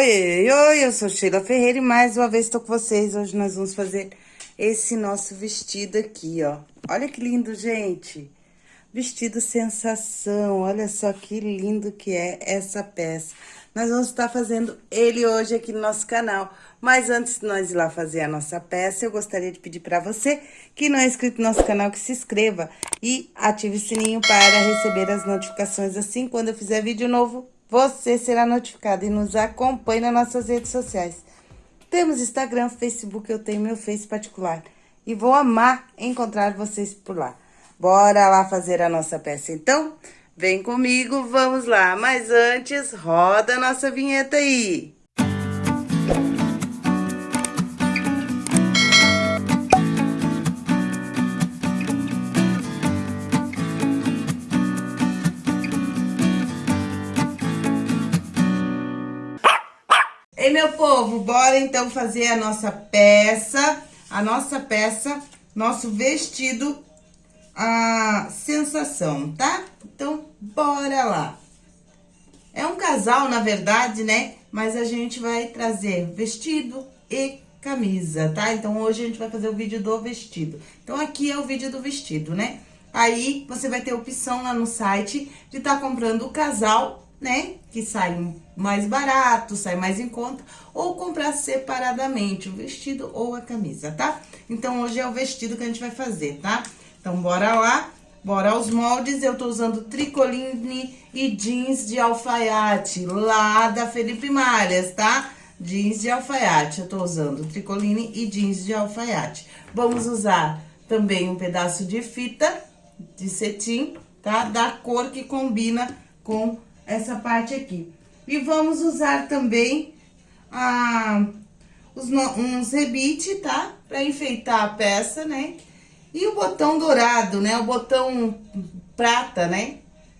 Oi, oi, eu sou Sheila Ferreira e mais uma vez estou com vocês. Hoje nós vamos fazer esse nosso vestido aqui, ó. Olha que lindo, gente. Vestido sensação, olha só que lindo que é essa peça. Nós vamos estar fazendo ele hoje aqui no nosso canal. Mas antes de nós ir lá fazer a nossa peça, eu gostaria de pedir para você que não é inscrito no nosso canal, que se inscreva e ative o sininho para receber as notificações assim quando eu fizer vídeo novo você será notificado e nos acompanhe nas nossas redes sociais. Temos Instagram, Facebook, eu tenho meu Face particular. E vou amar encontrar vocês por lá. Bora lá fazer a nossa peça, então? Vem comigo, vamos lá. Mas antes, roda a nossa vinheta aí. Ei, meu povo, bora então fazer a nossa peça, a nossa peça, nosso vestido, a sensação, tá? Então, bora lá. É um casal, na verdade, né? Mas a gente vai trazer vestido e camisa, tá? Então, hoje a gente vai fazer o vídeo do vestido. Então, aqui é o vídeo do vestido, né? Aí, você vai ter opção lá no site de estar tá comprando o casal né? Que sai mais barato, sai mais em conta, ou comprar separadamente o vestido ou a camisa, tá? Então, hoje é o vestido que a gente vai fazer, tá? Então, bora lá, bora aos moldes. Eu tô usando tricoline e jeans de alfaiate, lá da Felipe Malhas, tá? Jeans de alfaiate, eu tô usando tricoline e jeans de alfaiate. Vamos usar também um pedaço de fita de cetim, tá? Da cor que combina com essa parte aqui. E vamos usar também a, os, uns rebite, tá? Pra enfeitar a peça, né? E o botão dourado, né? O botão prata, né?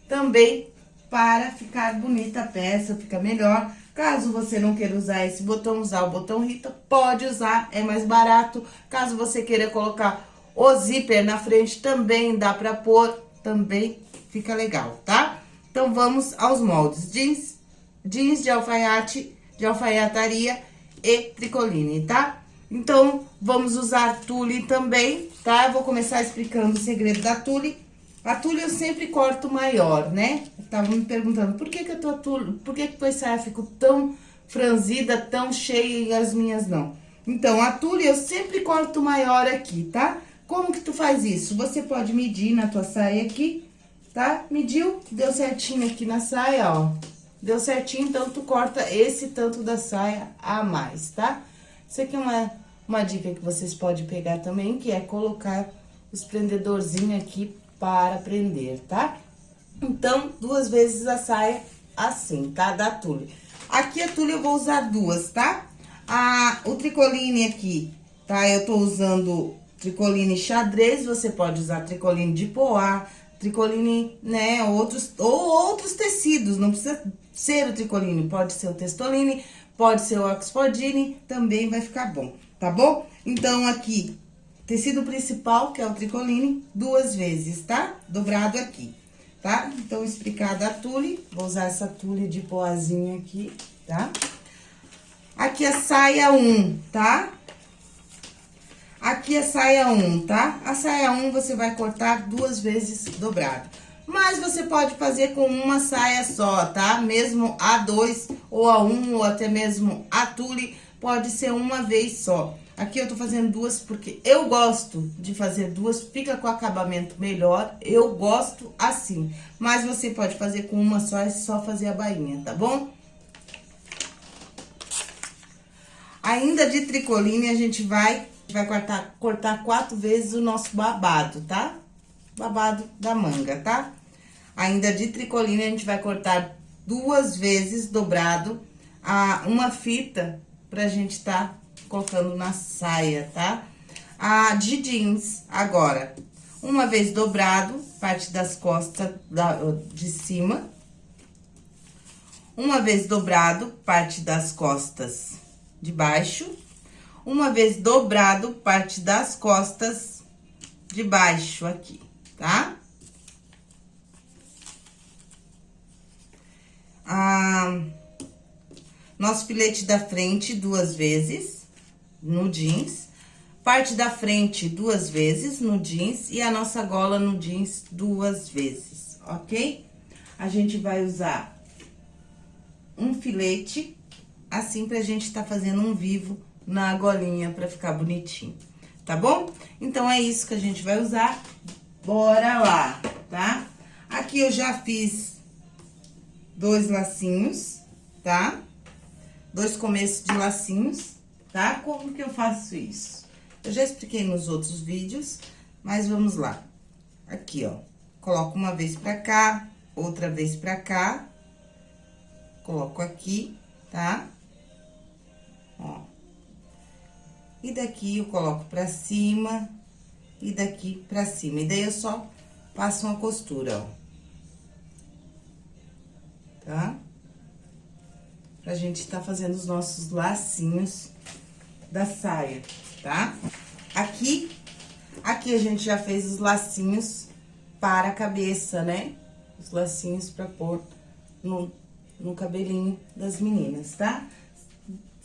Também para ficar bonita a peça, fica melhor. Caso você não queira usar esse botão, usar o botão Rita, pode usar, é mais barato. Caso você queira colocar o zíper na frente, também dá pra pôr, também fica legal, tá? Então, vamos aos moldes. Jeans, jeans de alfaiate, de alfaiataria e tricoline, tá? Então, vamos usar tule também, tá? vou começar explicando o segredo da tule. A tule eu sempre corto maior, né? Tava me perguntando, por que que a tua tule, por que que tua saia ficou tão franzida, tão cheia e as minhas não? Então, a tule eu sempre corto maior aqui, tá? Como que tu faz isso? Você pode medir na tua saia aqui tá? Mediu, deu certinho aqui na saia, ó. Deu certinho, então tu corta esse tanto da saia a mais, tá? Isso aqui é uma, uma dica que vocês podem pegar também, que é colocar os prendedorzinhos aqui para prender, tá? Então, duas vezes a saia assim, tá? Da tule. Aqui a tule eu vou usar duas, tá? A, o tricoline aqui, tá? Eu tô usando tricoline xadrez, você pode usar tricoline de poá, tricoline, né, outros, ou outros tecidos, não precisa ser o tricoline, pode ser o testoline, pode ser o oxfordine, também vai ficar bom, tá bom? Então, aqui, tecido principal, que é o tricoline, duas vezes, tá? Dobrado aqui, tá? Então, explicada a tule, vou usar essa tule de poazinha aqui, tá? Aqui a saia 1, um, tá? Aqui é saia 1, tá? A saia 1 você vai cortar duas vezes dobrado. Mas você pode fazer com uma saia só, tá? Mesmo a 2 ou a 1 ou até mesmo a tule, pode ser uma vez só. Aqui eu tô fazendo duas porque eu gosto de fazer duas, fica com acabamento melhor, eu gosto assim. Mas você pode fazer com uma só, é só fazer a bainha, tá bom? Ainda de tricoline, a gente vai vai cortar, cortar quatro vezes o nosso babado, tá? Babado da manga, tá? Ainda de tricoline, a gente vai cortar duas vezes dobrado a, uma fita pra gente tá colocando na saia, tá? A de jeans, agora, uma vez dobrado, parte das costas da, de cima. Uma vez dobrado, parte das costas de baixo uma vez dobrado, parte das costas de baixo aqui, tá? Ah, Nosso filete da frente duas vezes no jeans. Parte da frente duas vezes no jeans e a nossa gola no jeans duas vezes, ok? A gente vai usar um filete, assim pra gente tá fazendo um vivo na golinha pra ficar bonitinho, tá bom? Então, é isso que a gente vai usar. Bora lá, tá? Aqui eu já fiz dois lacinhos, tá? Dois começos de lacinhos, tá? Como que eu faço isso? Eu já expliquei nos outros vídeos, mas vamos lá. Aqui, ó, coloco uma vez pra cá, outra vez pra cá, coloco aqui, tá? Ó. E daqui eu coloco pra cima e daqui pra cima. E daí eu só passo uma costura, ó. Tá? Pra gente tá fazendo os nossos lacinhos da saia, tá? Aqui, aqui a gente já fez os lacinhos para a cabeça, né? Os lacinhos pra pôr no, no cabelinho das meninas, tá?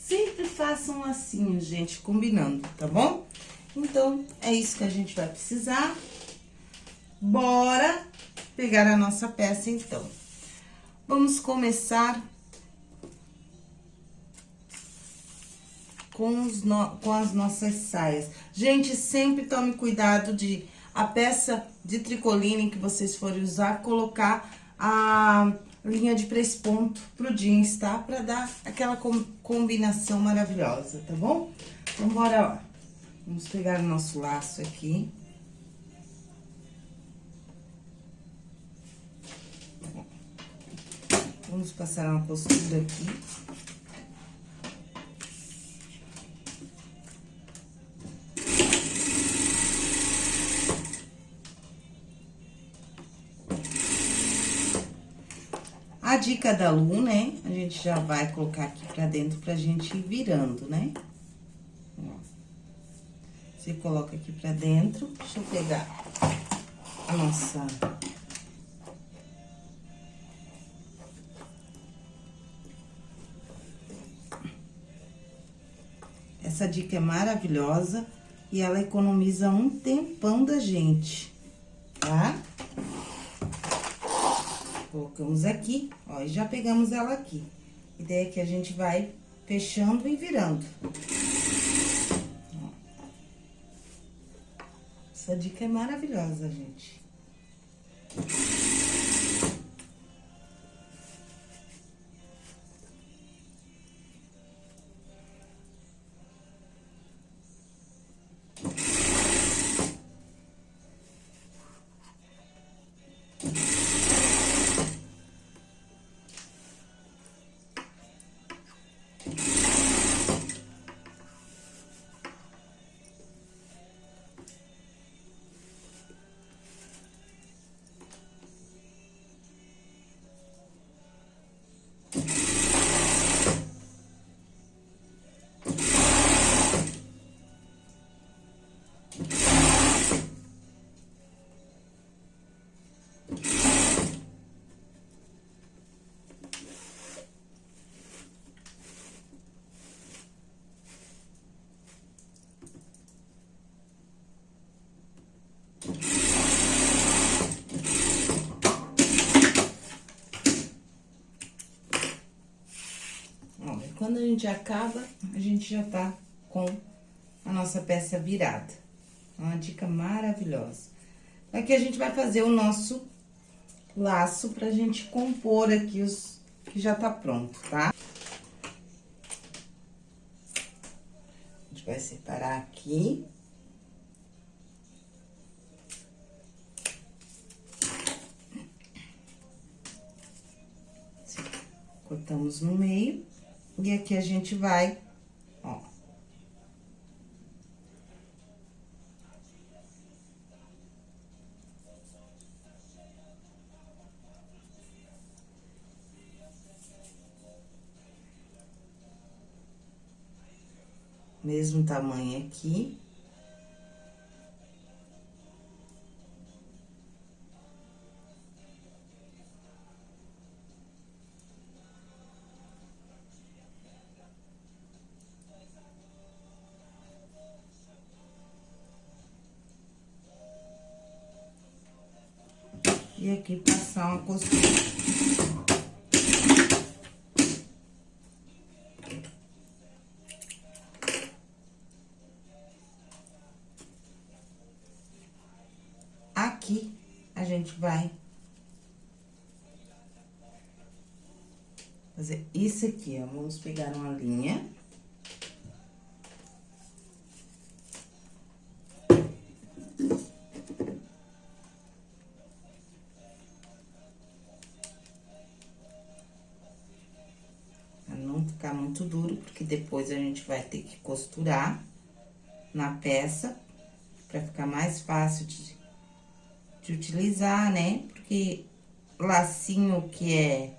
Sempre façam lacinhos, gente, combinando, tá bom? Então, é isso que a gente vai precisar. Bora pegar a nossa peça, então. Vamos começar com, os no, com as nossas saias. Gente, sempre tome cuidado de a peça de tricoline que vocês forem usar, colocar a linha de ponto pro jeans, tá? Pra dar aquela com, combinação maravilhosa, tá bom? Então, bora lá. Vamos pegar o nosso laço aqui. Vamos passar uma costura aqui. Dica da Lu, né? A gente já vai colocar aqui pra dentro pra gente ir virando, né? Você coloca aqui pra dentro. Deixa eu pegar a nossa... Essa dica é maravilhosa e ela economiza um tempão da gente, tá? Colocamos aqui, ó, e já pegamos ela aqui. E daí que a gente vai fechando e virando. Ó. Essa dica é maravilhosa, gente. Gente acaba, a gente já tá com a nossa peça virada. Uma dica maravilhosa. Aqui a gente vai fazer o nosso laço pra gente compor aqui os que já tá pronto, tá? A gente vai separar aqui. Cortamos no meio. E aqui a gente vai, ó. Mesmo tamanho aqui. Costura. Aqui, a gente vai fazer isso aqui. Vamos pegar uma linha. Depois a gente vai ter que costurar na peça, pra ficar mais fácil de, de utilizar, né? Porque lacinho que é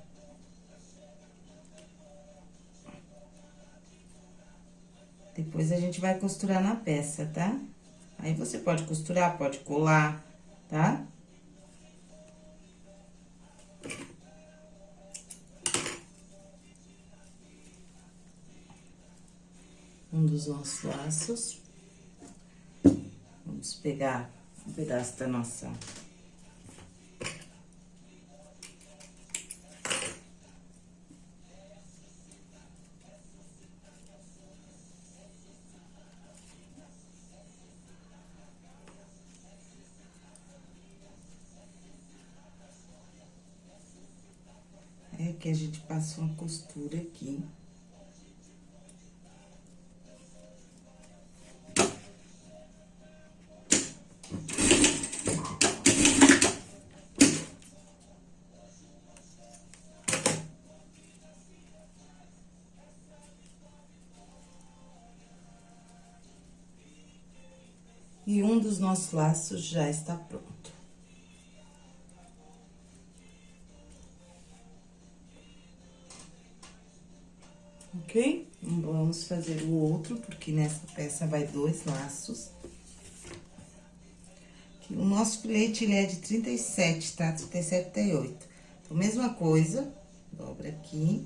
Depois a gente vai costurar na peça, tá? Aí você pode costurar, pode colar, tá? Um dos nossos laços. Vamos pegar um pedaço da nossa que a gente passa uma costura aqui. Dos nossos laços já está pronto. ok? Vamos fazer o outro, porque nessa peça vai dois laços. O nosso filete, ele é de 37, tá? 37, 38. Então, mesma coisa, dobra. Aqui.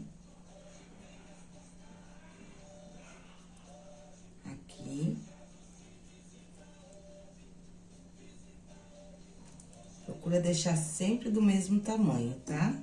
Procura deixar sempre do mesmo tamanho, tá?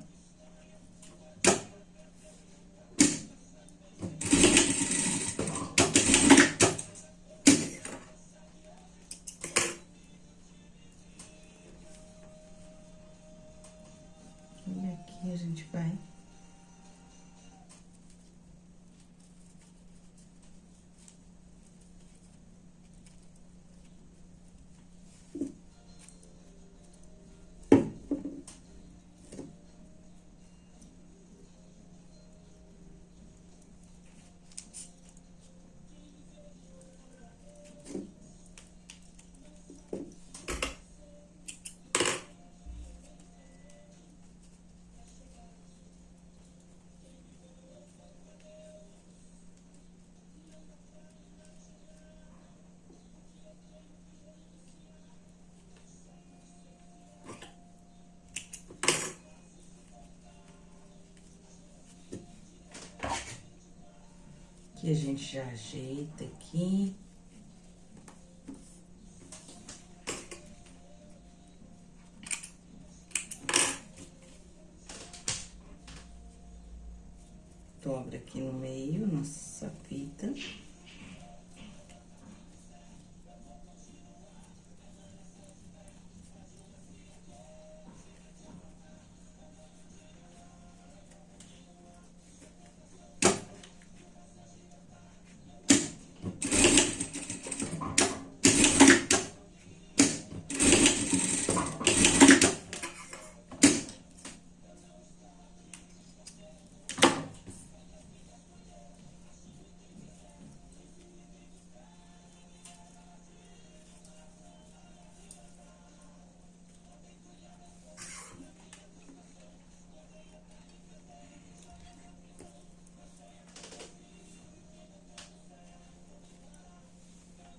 Aqui a gente já ajeita aqui. Dobra aqui no meio nossa fita.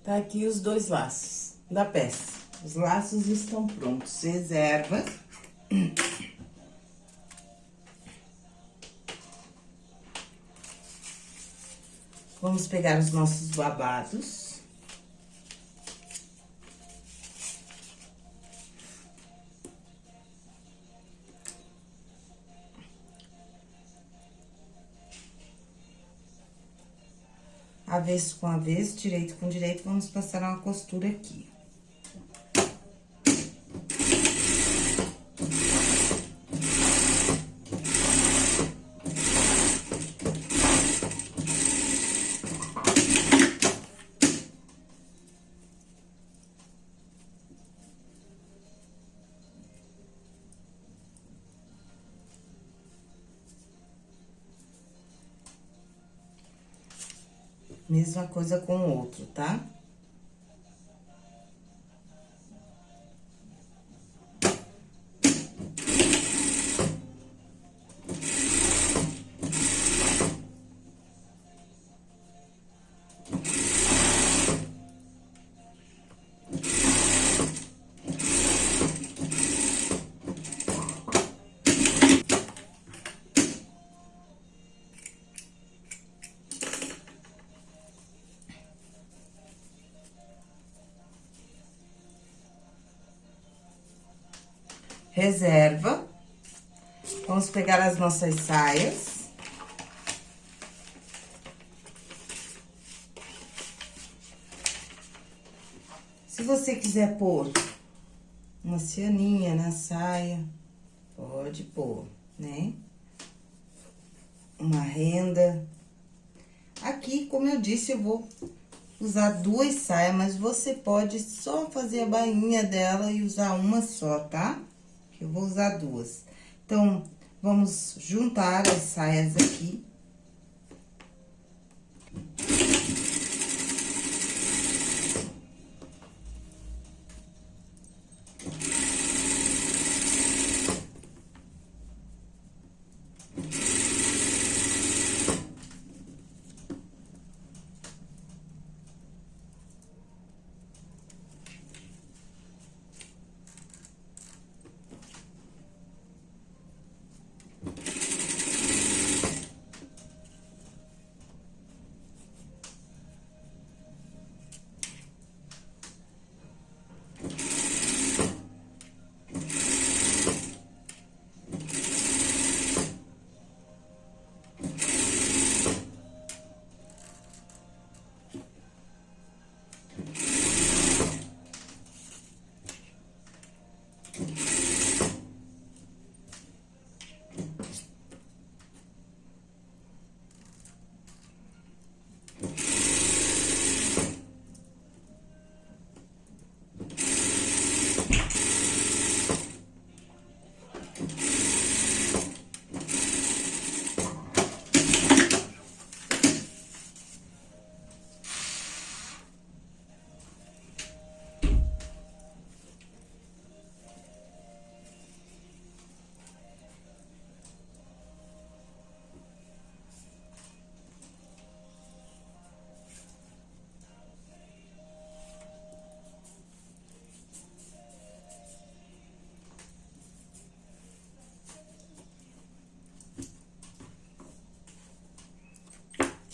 Tá aqui os dois laços da peça. Os laços estão prontos. Reserva. Vamos pegar os nossos babados. Avesso com avesso, direito com direito, vamos passar uma costura aqui. Mesma coisa com o outro, tá? Reserva. Vamos pegar as nossas saias. Se você quiser pôr uma cianinha na saia, pode pôr, né? Uma renda. Aqui, como eu disse, eu vou usar duas saias, mas você pode só fazer a bainha dela e usar uma só, tá? que eu vou usar duas. Então, vamos juntar as saias aqui.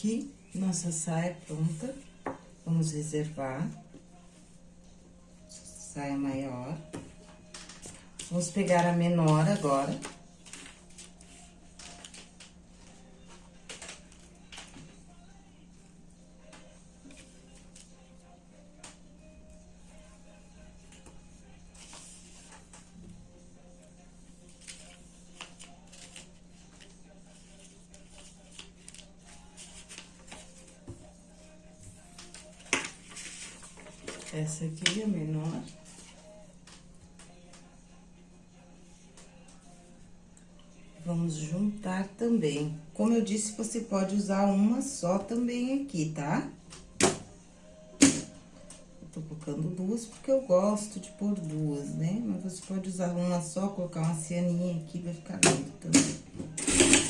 Aqui, nossa saia pronta. Vamos reservar. Saia maior. Vamos pegar a menor agora. Essa aqui é a menor. Vamos juntar também. Como eu disse, você pode usar uma só também aqui, tá? Eu tô colocando duas porque eu gosto de pôr duas, né? Mas você pode usar uma só, colocar uma cianinha aqui, vai ficar lindo também.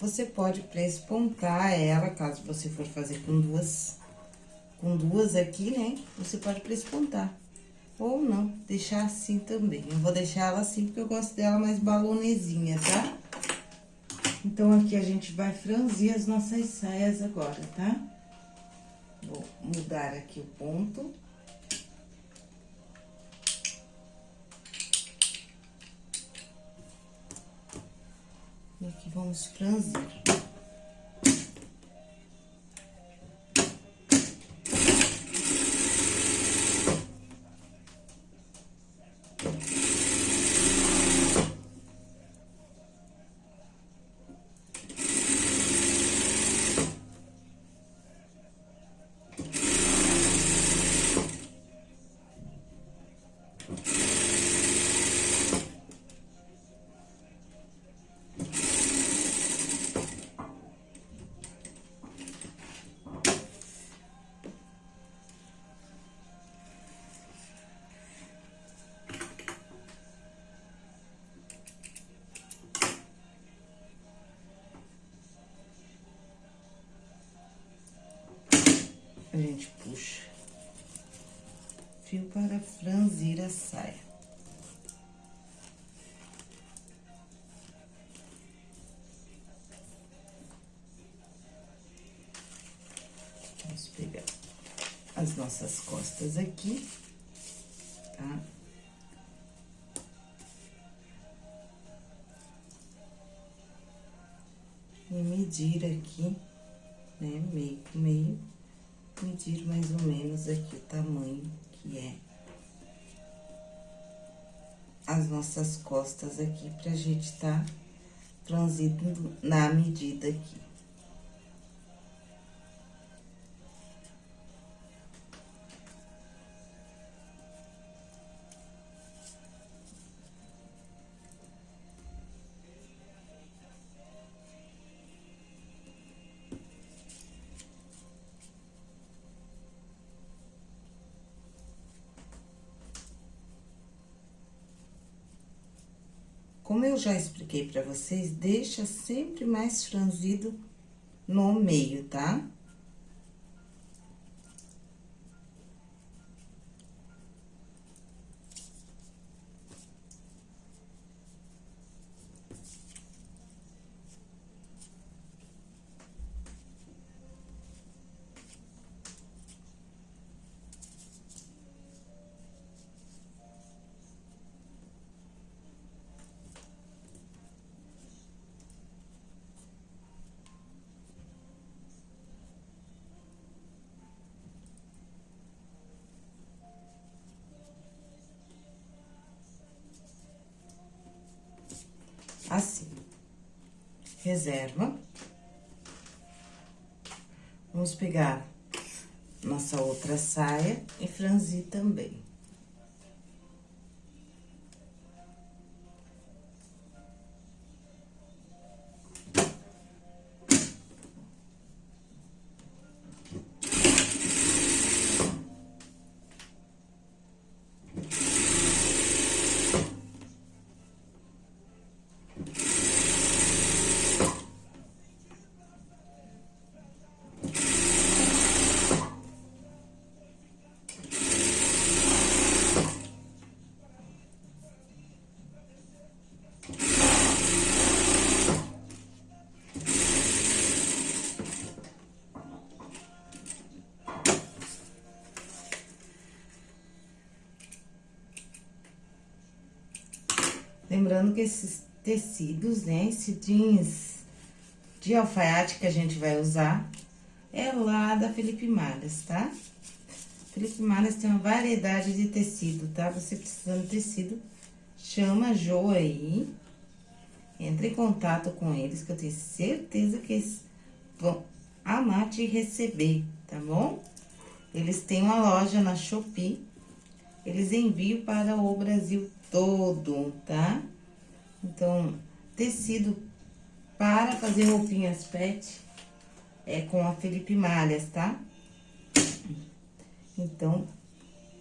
Você pode prespontar ela, caso você for fazer com duas, com duas aqui, né? Você pode prespontar. Ou não, deixar assim também. Eu vou deixar ela assim porque eu gosto dela mais balonezinha, tá? Então, aqui a gente vai franzir as nossas saias agora, tá? Vou mudar aqui o ponto. Vamos franzir. A gente puxa fio para franzir a saia. Vamos pegar as nossas costas aqui, tá? E medir aqui, né, meio meio medir mais ou menos aqui o tamanho que é as nossas costas aqui, pra gente tá transindo na medida aqui. Já expliquei pra vocês, deixa sempre mais franzido no meio, tá? assim. Reserva. Vamos pegar nossa outra saia e franzir também. Lembrando que esses tecidos, né, esse jeans de alfaiate que a gente vai usar é lá da Felipe Malhas, tá? Felipe Malhas tem uma variedade de tecido, tá? Você precisando de tecido, chama a Jo aí, entre em contato com eles, que eu tenho certeza que eles vão amar te receber, tá bom? Eles têm uma loja na Shopee, eles enviam para o Brasil todo, tá? Então, tecido para fazer roupinhas pet é com a Felipe Malhas, tá? Então,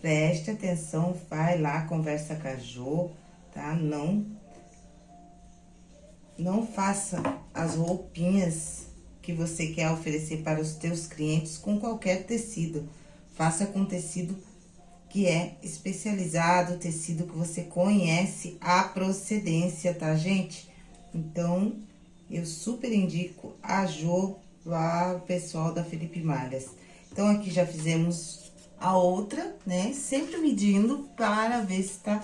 preste atenção, vai lá, conversa com a Jo, tá? Não não faça as roupinhas que você quer oferecer para os teus clientes com qualquer tecido. Faça com tecido que é especializado, tecido que você conhece a procedência, tá, gente? Então, eu super indico a Jo lá, o pessoal da Felipe Malhas. Então, aqui já fizemos a outra, né? Sempre medindo para ver se tá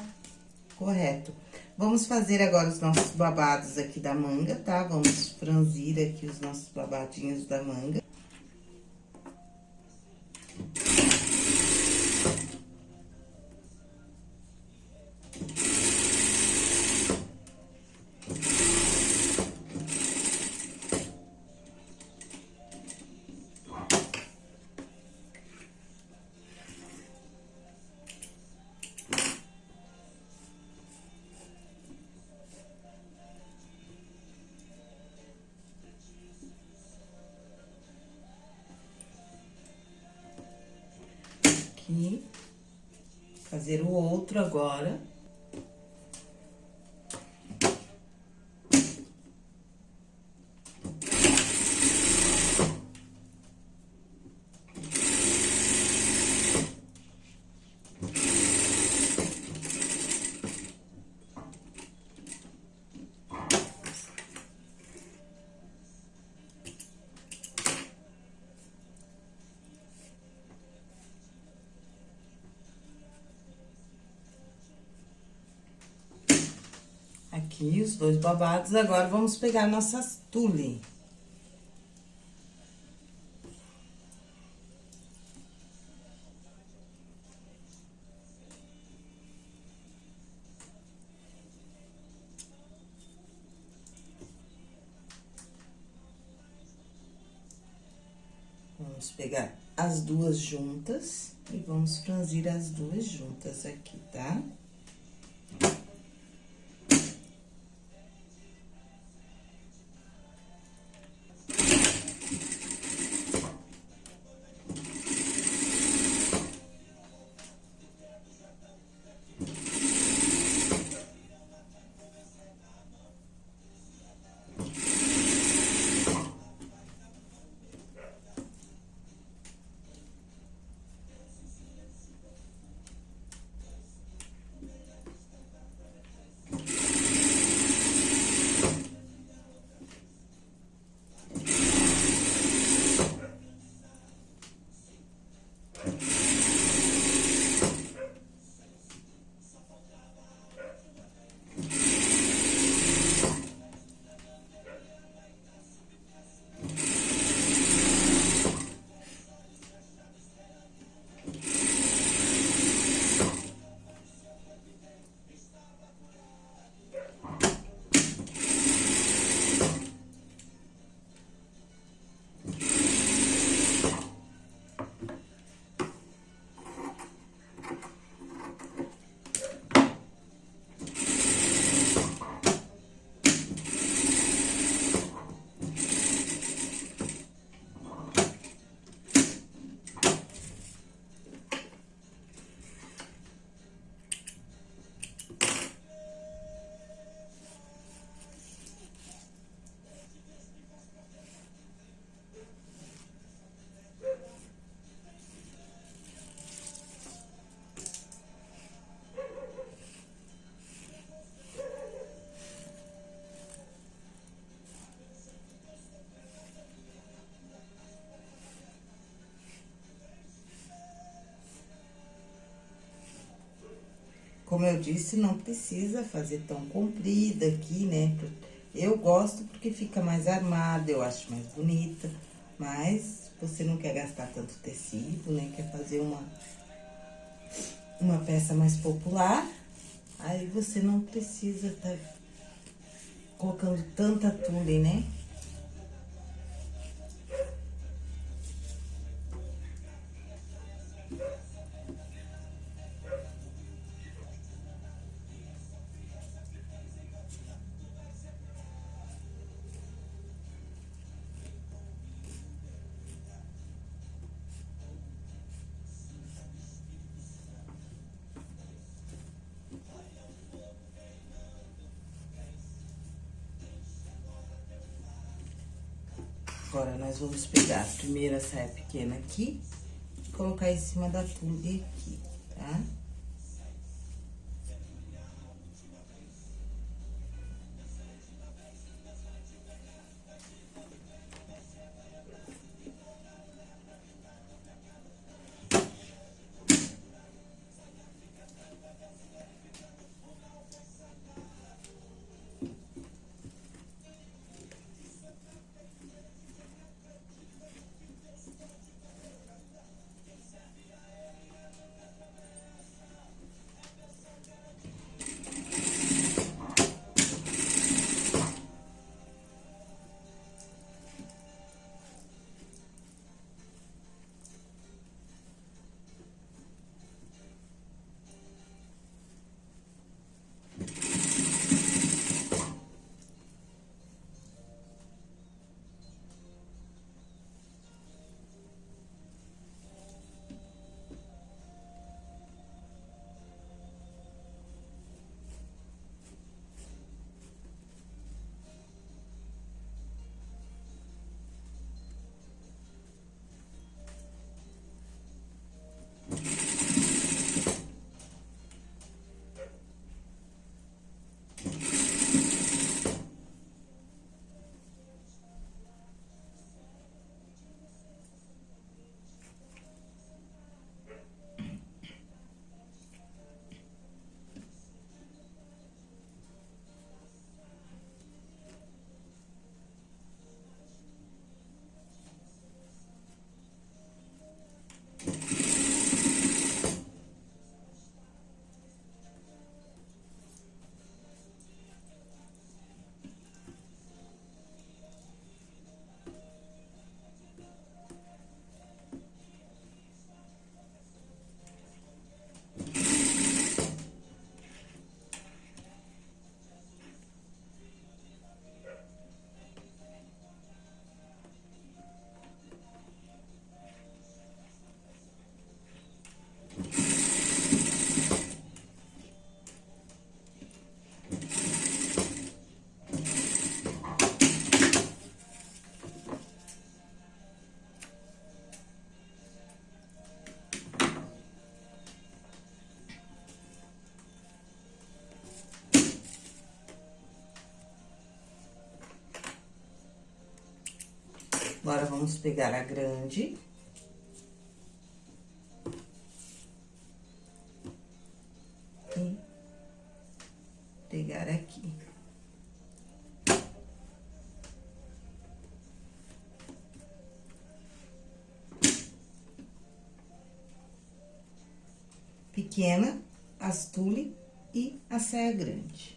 correto. Vamos fazer agora os nossos babados aqui da manga, tá? Vamos franzir aqui os nossos babadinhos da manga. Fazer o outro agora. Aqui os dois babados. Agora, vamos pegar nossas tule. Vamos pegar as duas juntas e vamos franzir as duas juntas aqui, tá? Tá? Como eu disse, não precisa fazer tão comprida aqui, né? Eu gosto porque fica mais armada, eu acho mais bonita. Mas você não quer gastar tanto tecido, né? Quer fazer uma, uma peça mais popular. Aí você não precisa tá colocando tanta tule, né? Agora, nós vamos pegar a saia pequena aqui, colocar em cima da tule aqui, tá? Agora, vamos pegar a grande. E pegar aqui. Pequena, as tule e a saia grande.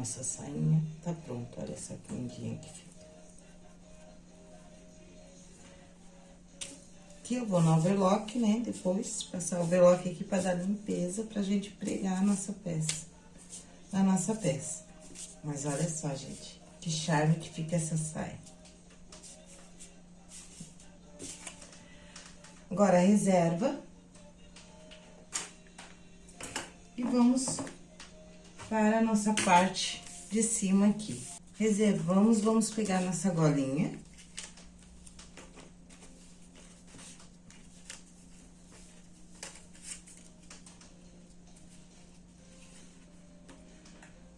Nossa sainha tá pronta. Olha essa lindinha que fica. Aqui eu vou no overlock, né? Depois, passar o overlock aqui pra dar limpeza, pra gente pregar a nossa peça. A nossa peça. Mas olha só, gente, que charme que fica essa saia. Agora, reserva. E vamos para a nossa parte de cima aqui. Reservamos, vamos pegar nossa golinha.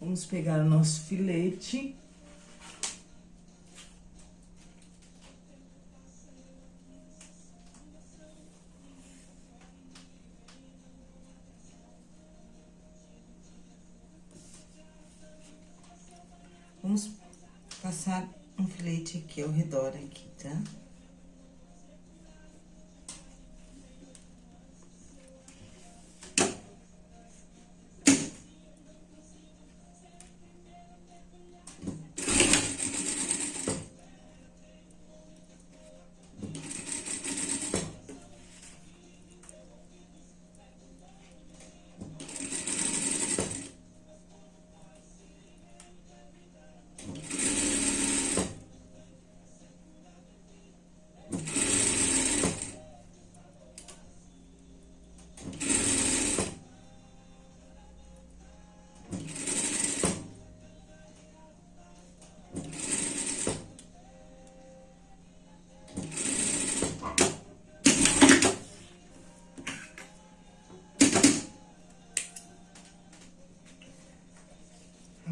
Vamos pegar o nosso filete. Aqui ao redor aqui, tá?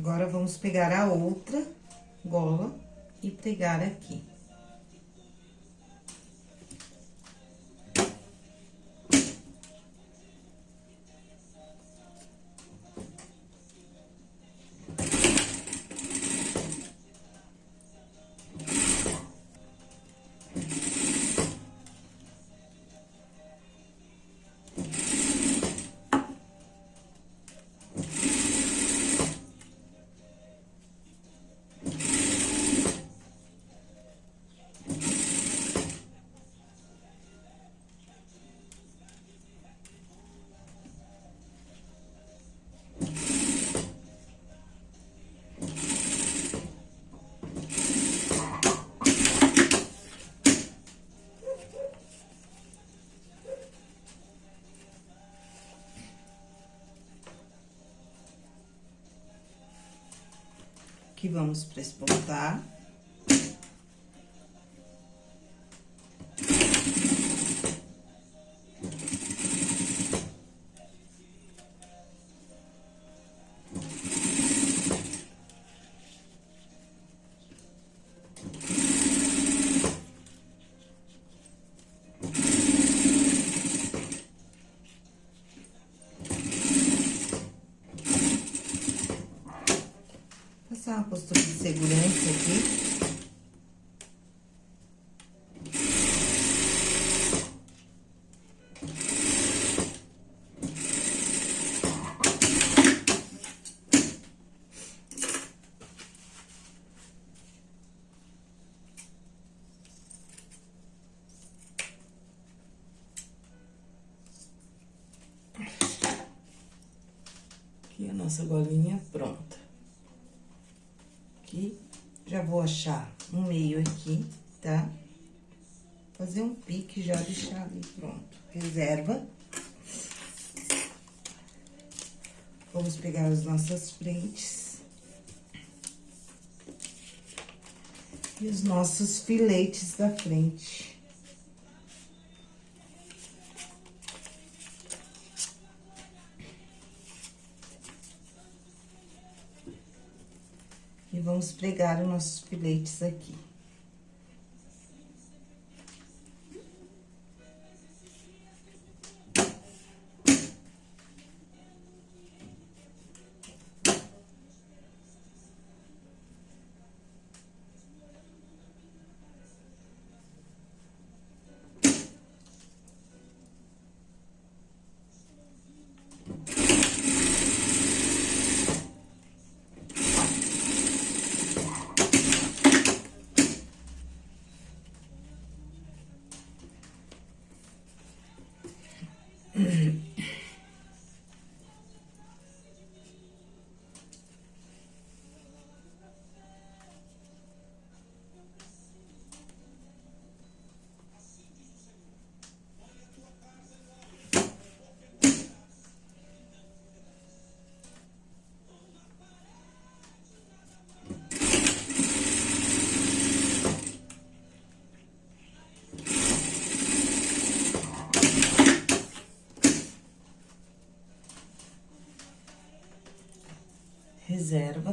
Agora, vamos pegar a outra gola e pregar aqui. Aqui vamos prespontar. Passar uma postura de segurança aqui. Aqui a nossa golinha pronta aqui. Já vou achar um meio aqui, tá? Fazer um pique já deixar ali pronto. Reserva. Vamos pegar as nossas frentes. E os nossos filetes da frente. Pregar os nossos filetes aqui.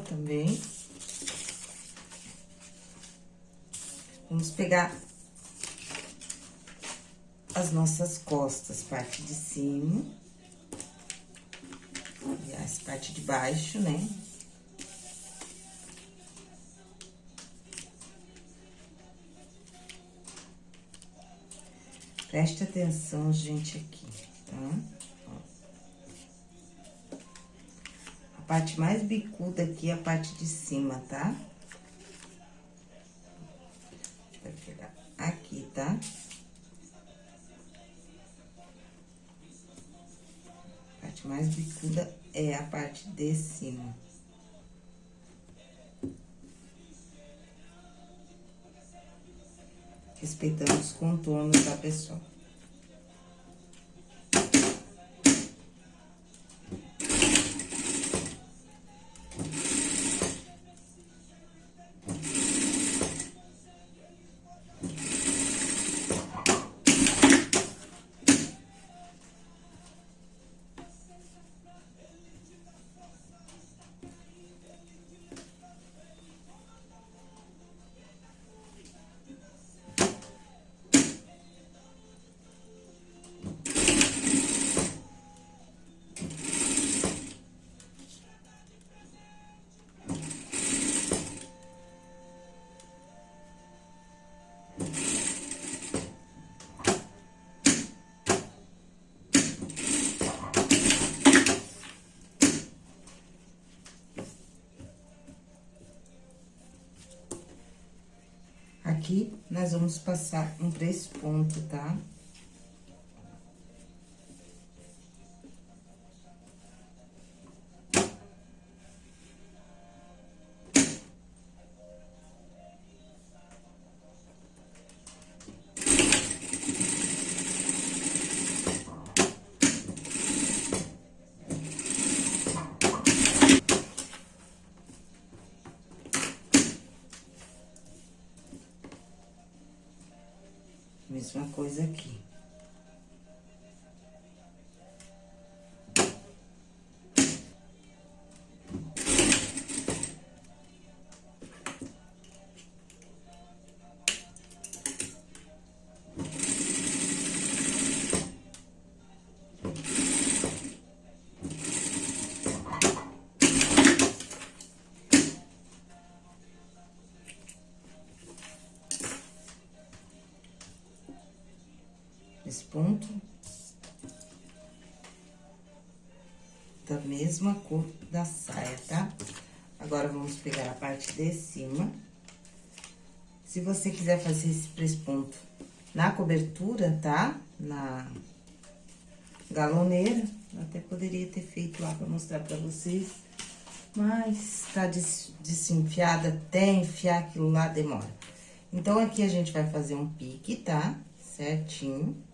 também. Vamos pegar as nossas costas, parte de cima. E as parte de baixo, né? Preste atenção, gente, aqui. Parte mais bicuda aqui é a parte de cima, tá? Vai pegar aqui, tá? A parte mais bicuda é a parte de cima. respeitando os contornos da pessoa. Aqui, nós vamos passar um três pontos, tá? Tá? Esse ponto. Da mesma cor da saia, tá? Agora, vamos pegar a parte de cima. Se você quiser fazer esse presponto na cobertura, tá? Na galoneira, até poderia ter feito lá pra mostrar pra vocês. Mas tá des desenfiada, até enfiar aquilo lá demora. Então, aqui a gente vai fazer um pique, tá? Certinho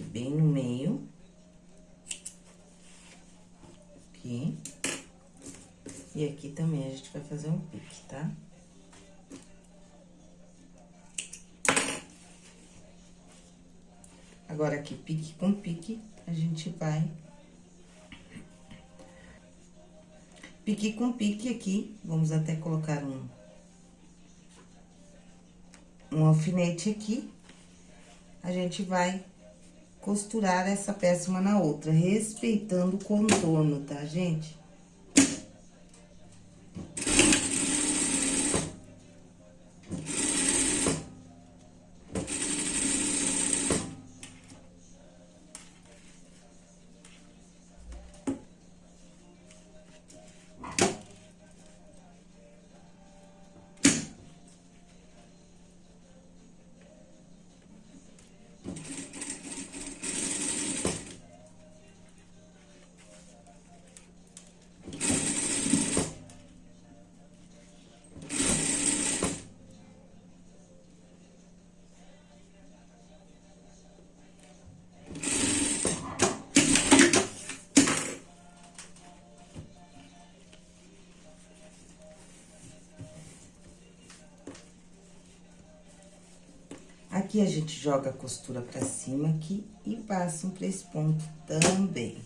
aqui bem no meio. Aqui. E aqui também a gente vai fazer um pique, tá? Agora, aqui, pique com pique, a gente vai... Pique com pique aqui, vamos até colocar um... Um alfinete aqui. A gente vai costurar essa peça uma na outra, respeitando o contorno, tá, gente? Aqui, a gente joga a costura pra cima aqui e passa um três pontos também.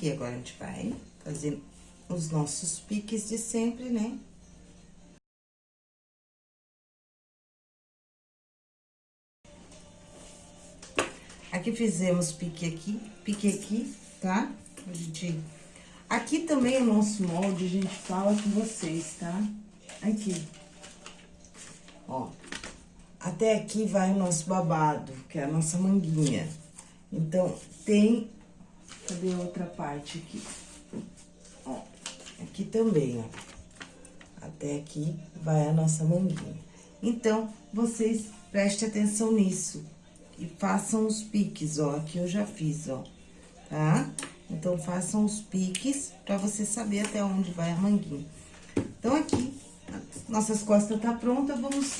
Aqui agora a gente vai fazer os nossos piques de sempre, né? Aqui fizemos pique aqui, pique aqui, tá? A gente... Aqui também o nosso molde, a gente fala com vocês, tá? Aqui. Ó. Até aqui vai o nosso babado, que é a nossa manguinha. Então, tem... Cadê a outra parte aqui? Ó, aqui também, ó. Até aqui vai a nossa manguinha. Então, vocês prestem atenção nisso e façam os piques, ó. Aqui eu já fiz, ó, tá? Então, façam os piques pra você saber até onde vai a manguinha. Então, aqui, nossas costas tá pronta, vamos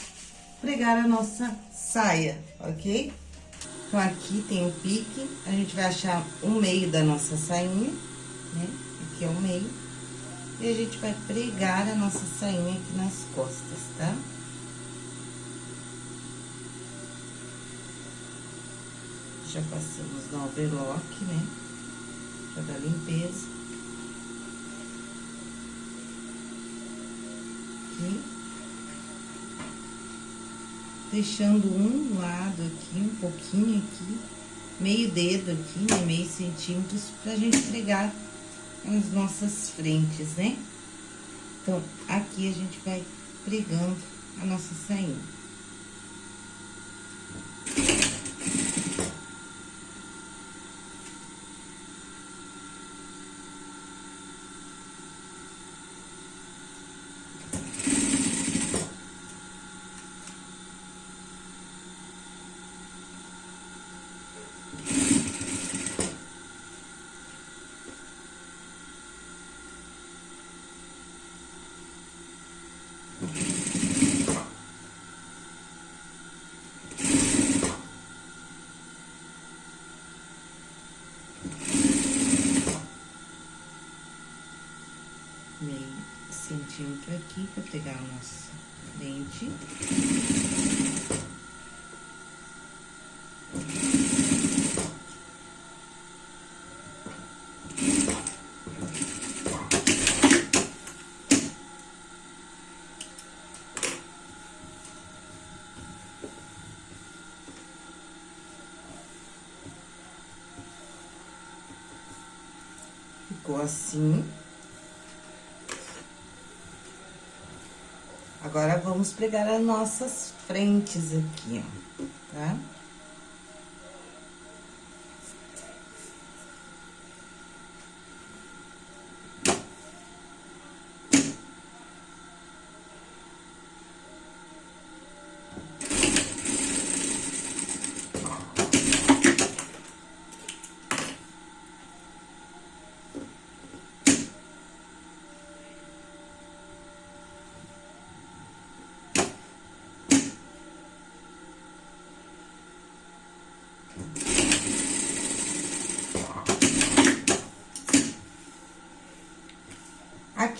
pregar a nossa saia, ok? Então, aqui tem o pique, a gente vai achar o meio da nossa sainha, né? Aqui é o meio. E a gente vai pregar a nossa sainha aqui nas costas, tá? Já passamos no overlock, né? Pra dar limpeza. Aqui. Deixando um lado aqui, um pouquinho aqui, meio dedo aqui, né? Meio centímetros, pra gente pregar as nossas frentes, né? Então, aqui a gente vai pregando a nossa sainha. Centímetro aqui para pegar a nossa frente. Ficou assim. Agora, vamos pregar as nossas frentes aqui, ó, tá?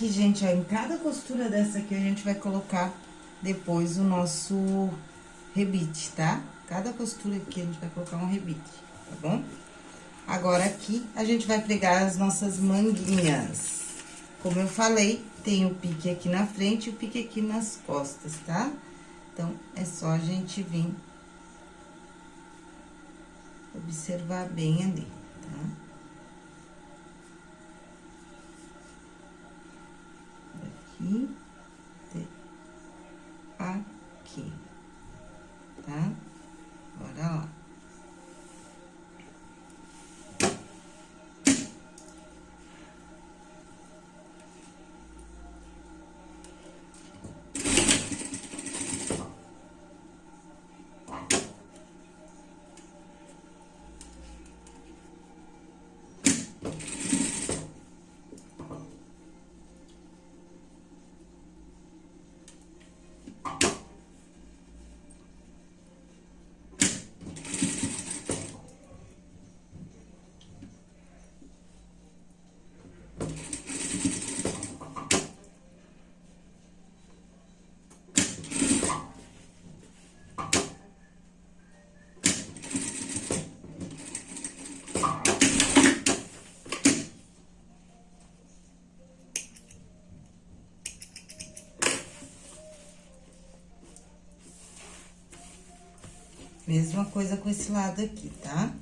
Aqui, gente, ó, em cada costura dessa aqui, a gente vai colocar depois o nosso rebite, tá? Cada costura aqui, a gente vai colocar um rebite, tá bom? Agora, aqui, a gente vai pregar as nossas manguinhas. Como eu falei, tem o pique aqui na frente e o pique aqui nas costas, tá? Então, é só a gente vir observar bem ali, tá? aqui, aqui, tá? Bora lá. Mesma coisa com esse lado aqui, tá?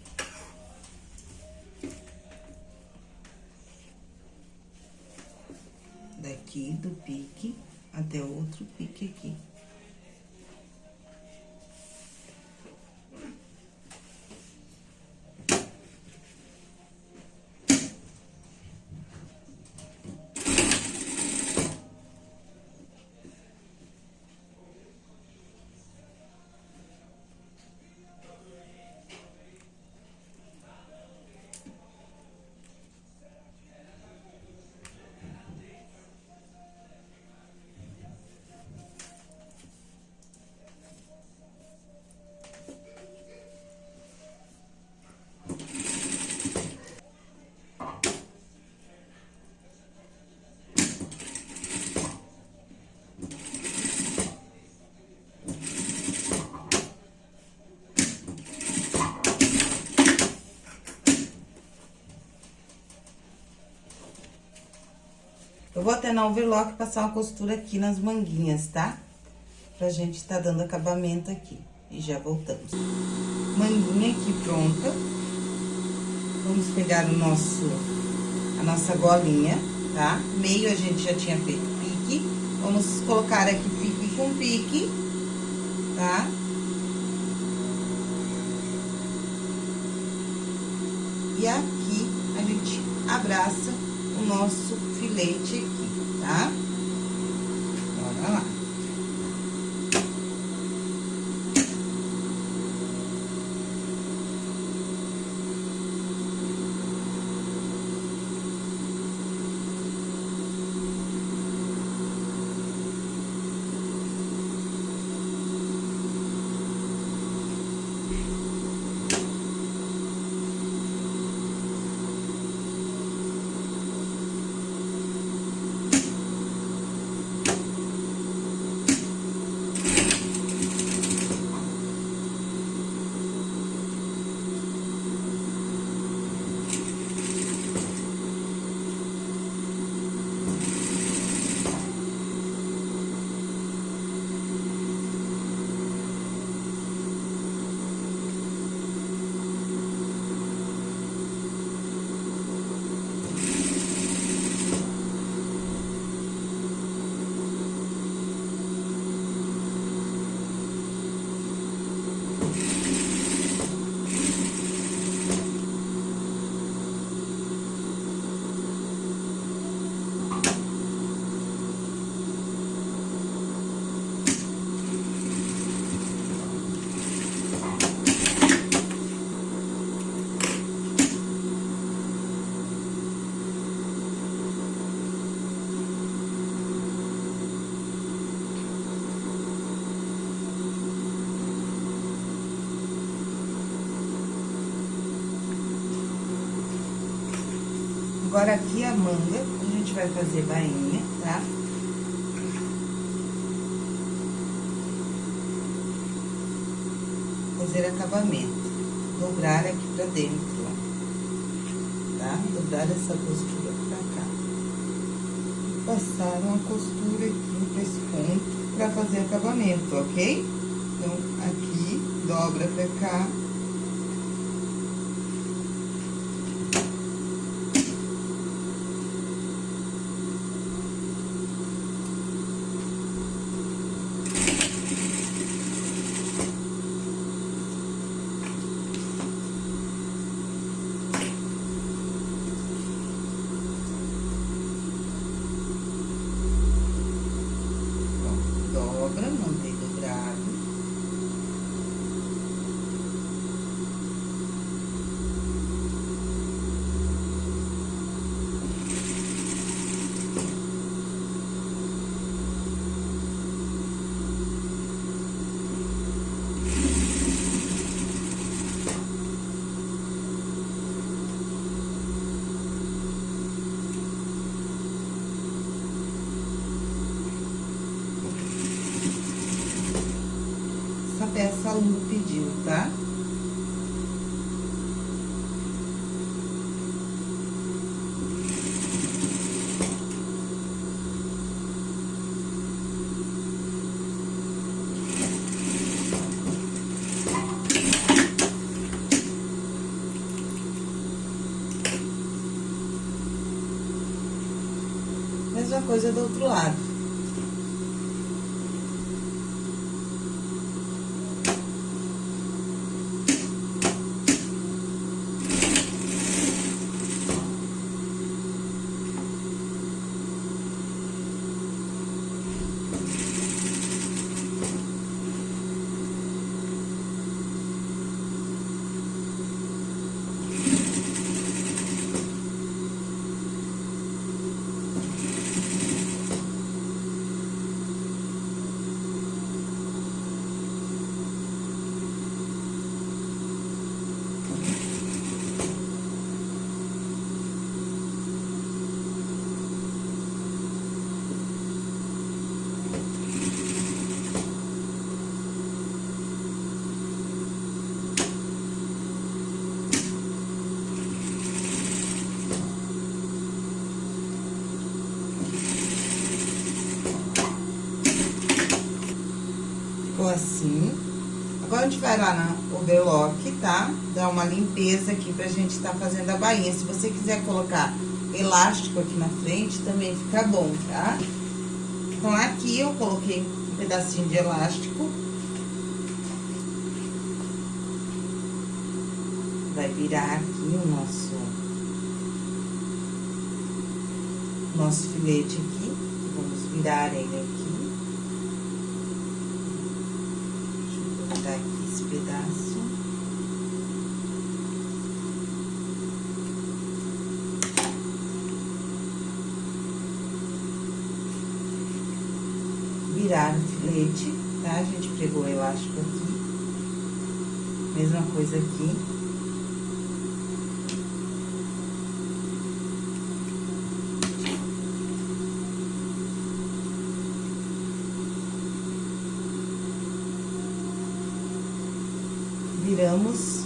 Daqui do pique até outro pique aqui. Eu vou até na overlock passar uma costura aqui nas manguinhas, tá? Pra gente tá dando acabamento aqui. E já voltamos. Manguinha aqui pronta. Vamos pegar o nosso, a nossa golinha, tá? Meio a gente já tinha feito pique. Vamos colocar aqui pique com pique, tá? E aqui a gente abraça nosso filete aqui, tá? Bora lá. Agora, aqui a manga, a gente vai fazer bainha, tá? Fazer acabamento. Dobrar aqui pra dentro, ó. Tá? Dobrar essa costura pra cá. Passar uma costura aqui pra esse ponto pra fazer acabamento, ok? essa Lu pediu, tá? Mesma coisa do outro lado. Assim. Agora, a gente vai lá na overlock, tá? Dar uma limpeza aqui pra gente tá fazendo a bainha. Se você quiser colocar elástico aqui na frente, também fica bom, tá? Então, aqui eu coloquei um pedacinho de elástico. Vai virar aqui o nosso... Nosso filete aqui. Vamos virar ele aqui. Deixa eu aqui esse pedaço. Virar o filete, tá? A gente pegou o elástico aqui. Mesma coisa aqui. viramos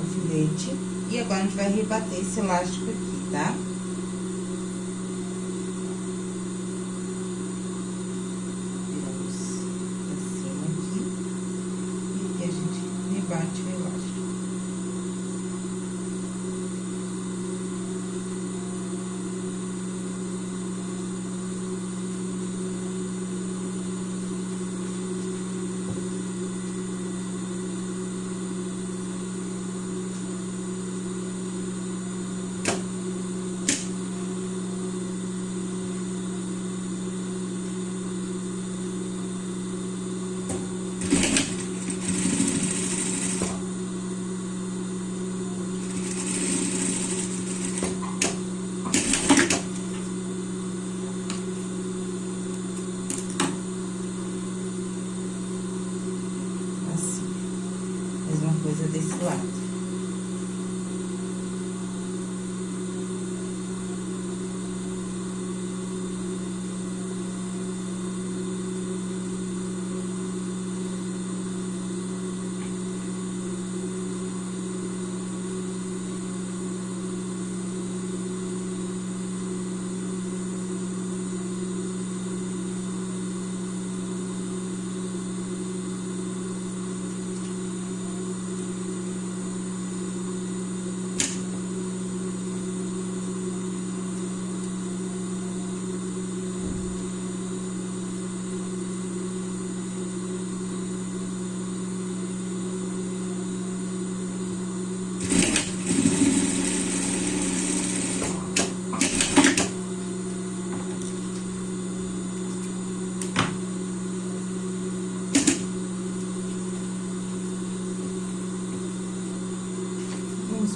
o filete. E agora a gente vai rebater esse elástico aqui, tá?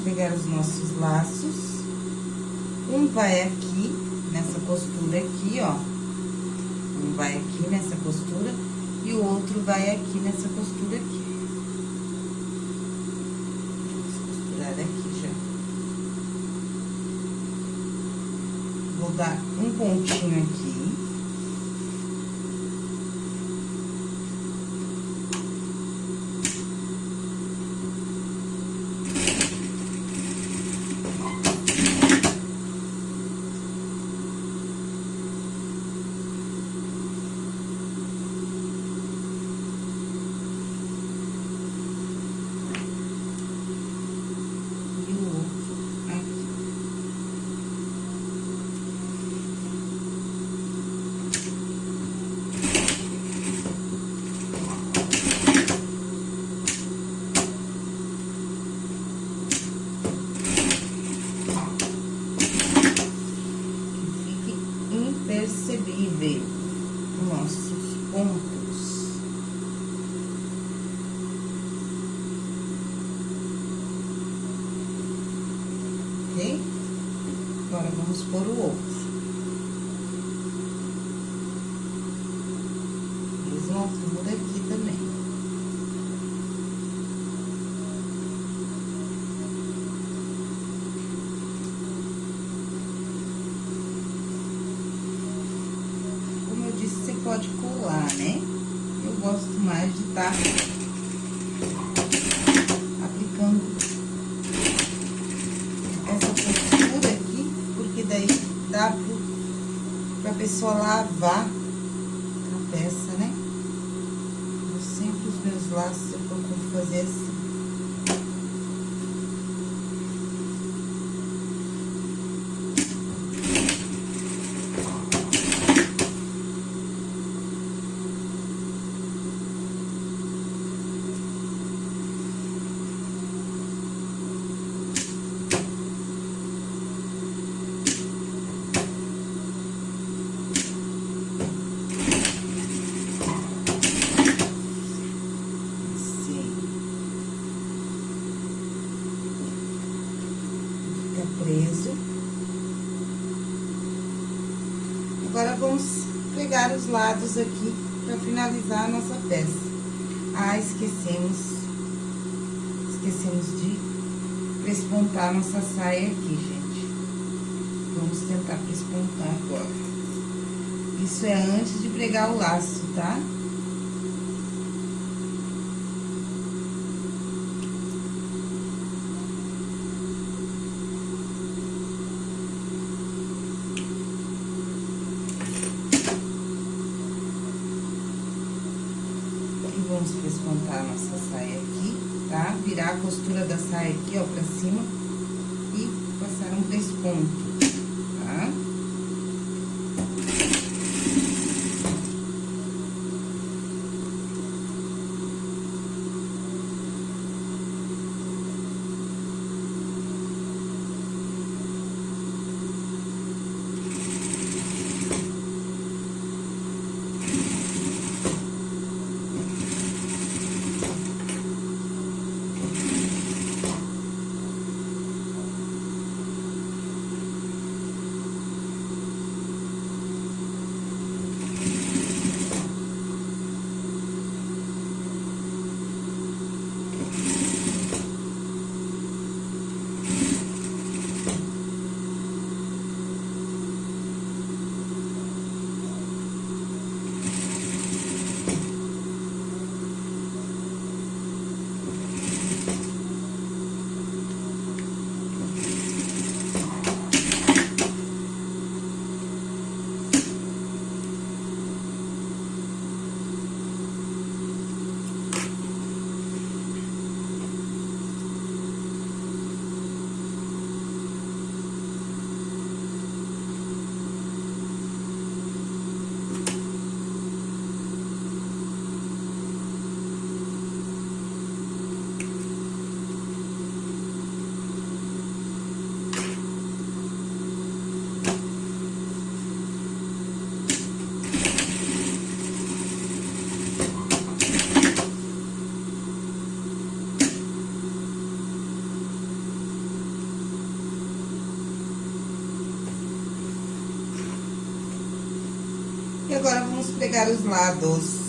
Pegar os nossos laços. Um vai aqui, nessa postura aqui, ó. Um vai aqui nessa postura e o outro vai aqui nessa postura aqui. Vou dar um pontinho aqui. Lados aqui para finalizar a nossa peça. Ah, esquecemos, esquecemos de prespontar nossa saia aqui, gente. Vamos tentar prespontar agora. Isso é antes de pregar o laço, tá? Tá? vamos descontar a nossa saia aqui, tá? Virar a costura da saia aqui, ó, pra cima e passar um desponto, tá? E agora, vamos pegar os lados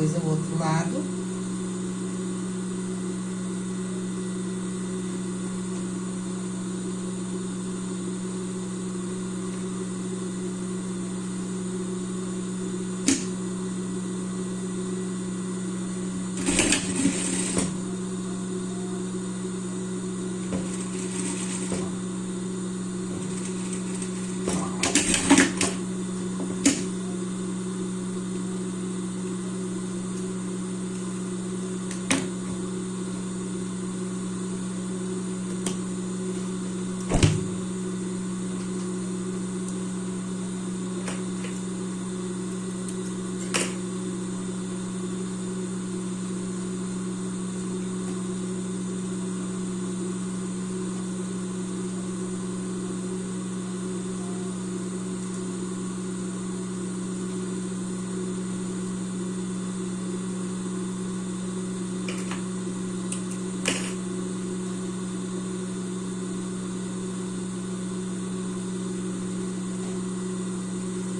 coisa o outro lado.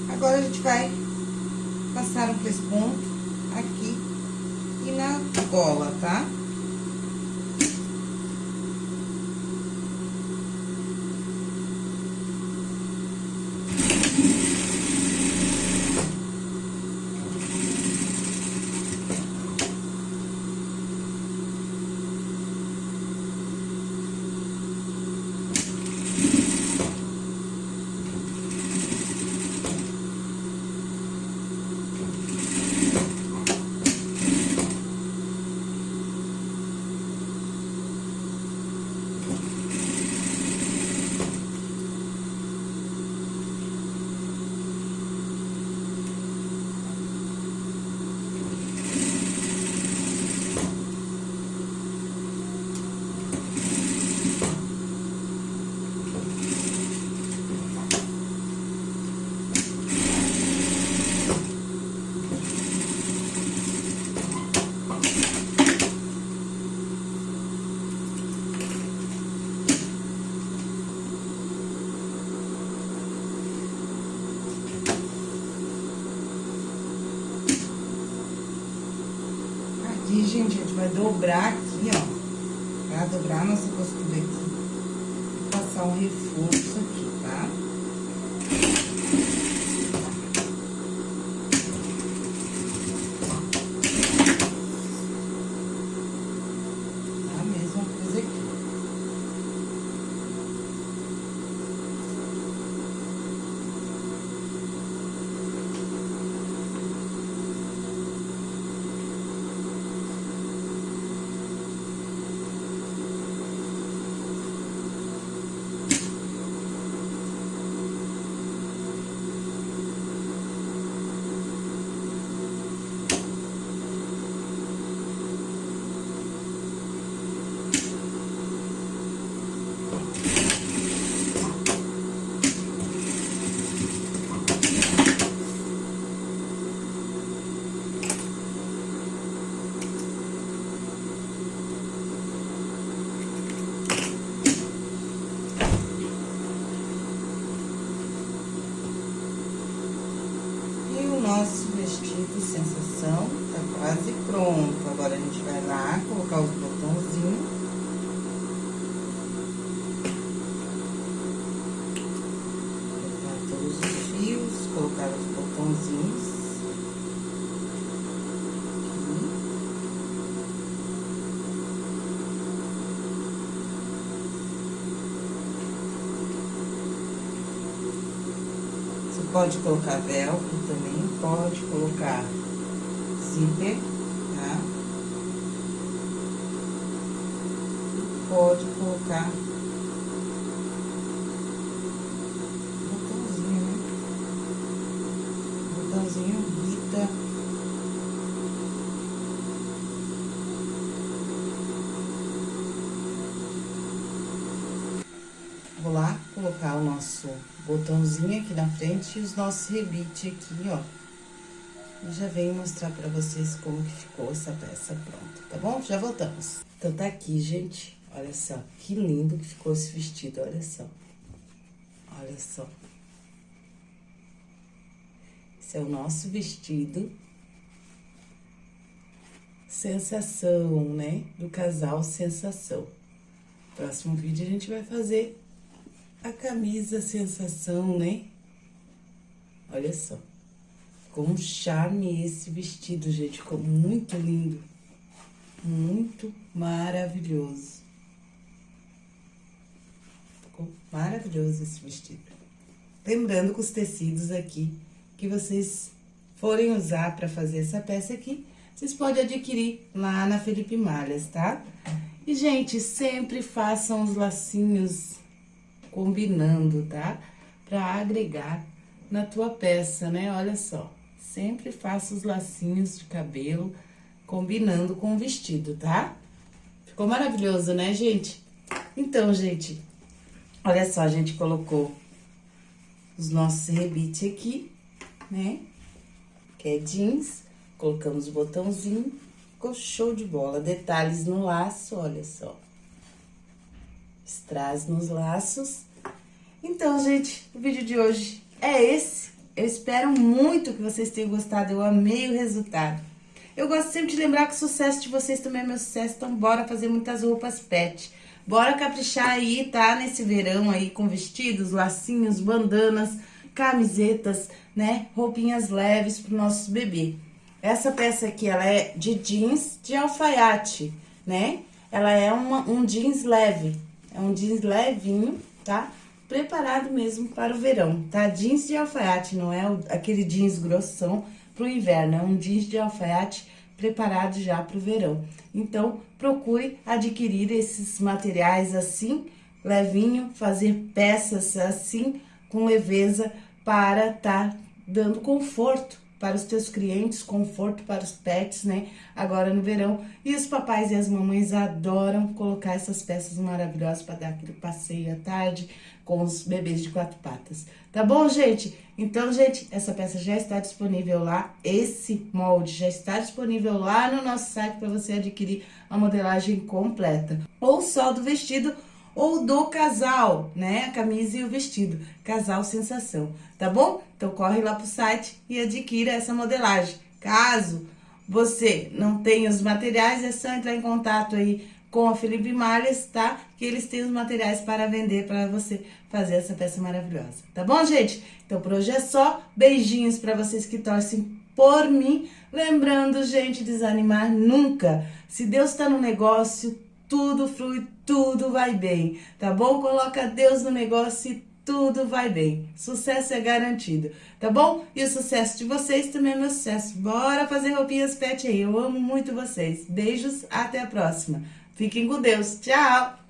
Vou Agora, a gente vai passar um pesponto aqui e na gola, tá? Tá? aqui, gente, a gente vai dobrar aqui, ó. Pra dobrar a nossa costura aqui. E passar um reforço aqui, tá? nosso vestido sensação tá quase pronto. Agora, a gente vai lá colocar os botãozinhos. Colocar todos os fios, colocar os botãozinhos. Pode colocar velcro também, pode colocar zíper, tá? Pode colocar botãozinho, né? Botãozinho Rita. Vou lá colocar o nosso botãozinho aqui na frente e os nossos rebites aqui, ó. Já venho mostrar pra vocês como que ficou essa peça pronta, tá bom? Já voltamos. Então, tá aqui, gente. Olha só, que lindo que ficou esse vestido, olha só. Olha só. Esse é o nosso vestido. Sensação, né? Do casal Sensação. Próximo vídeo a gente vai fazer a camisa sensação, né? Olha só. Com um charme esse vestido, gente. Ficou muito lindo. Muito maravilhoso. Ficou maravilhoso esse vestido. Lembrando que os tecidos aqui que vocês forem usar para fazer essa peça aqui, vocês podem adquirir lá na Felipe Malhas, tá? E, gente, sempre façam os lacinhos combinando, tá? Pra agregar na tua peça, né? Olha só, sempre faça os lacinhos de cabelo combinando com o vestido, tá? Ficou maravilhoso, né, gente? Então, gente, olha só, a gente colocou os nossos rebites aqui, né? Que é jeans, colocamos o botãozinho, ficou show de bola. Detalhes no laço, olha só strass nos laços. Então, gente, o vídeo de hoje é esse. Eu espero muito que vocês tenham gostado, eu amei o resultado. Eu gosto sempre de lembrar que o sucesso de vocês também é meu sucesso, então bora fazer muitas roupas pet. Bora caprichar aí, tá? Nesse verão aí com vestidos, lacinhos, bandanas, camisetas, né? Roupinhas leves pro nosso bebê. Essa peça aqui, ela é de jeans de alfaiate, né? Ela é uma, um jeans leve, é um jeans levinho, tá? Preparado mesmo para o verão, tá? Jeans de alfaiate, não é aquele jeans grossão pro inverno, é um jeans de alfaiate preparado já para o verão. Então, procure adquirir esses materiais assim, levinho, fazer peças assim, com leveza, para estar tá dando conforto para os teus clientes, conforto para os pets, né? Agora no verão. E os papais e as mamães adoram colocar essas peças maravilhosas para dar aquele passeio à tarde com os bebês de quatro patas. Tá bom, gente? Então, gente, essa peça já está disponível lá. Esse molde já está disponível lá no nosso site para você adquirir a modelagem completa. Ou só do vestido ou do casal, né? A camisa e o vestido. Casal Sensação, tá bom? Então corre lá pro site e adquira essa modelagem. Caso você não tenha os materiais, é só entrar em contato aí com a Felipe Malhas, tá? Que eles têm os materiais para vender para você fazer essa peça maravilhosa. Tá bom, gente? Então, por hoje é só. Beijinhos para vocês que torcem por mim. Lembrando, gente, desanimar nunca. Se Deus está no negócio, tudo flui, tudo vai bem, tá bom? Coloca Deus no negócio e tudo vai bem. Sucesso é garantido, tá bom? E o sucesso de vocês também é meu sucesso. Bora fazer roupinhas pet aí. Eu amo muito vocês. Beijos, até a próxima. Fiquem com Deus. Tchau!